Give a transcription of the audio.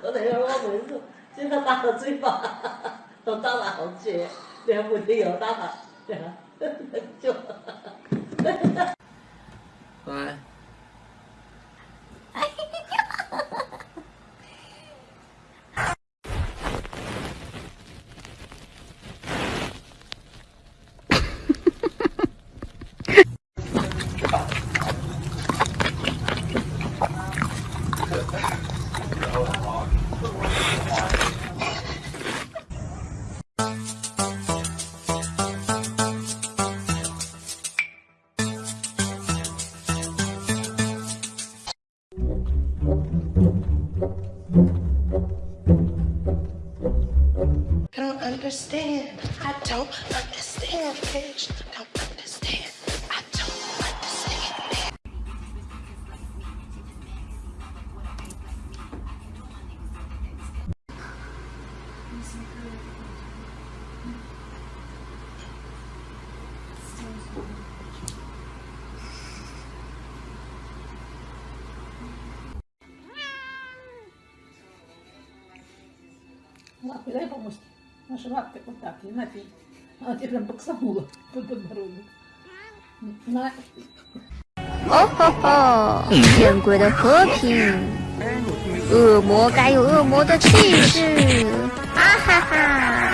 不能让我们住，就要打了嘴巴，都打了好几两回母亲又打了，就，哈。understand. I don't understand, bitch. Don't understand. I don't understand, Cuidado, vamos. помочь. Наши лапки вот так, и на пить. Она тебе прям боксанула под подбородок. На. 哦吼吼！见鬼的和平，恶魔该有恶魔的气质，啊哈哈！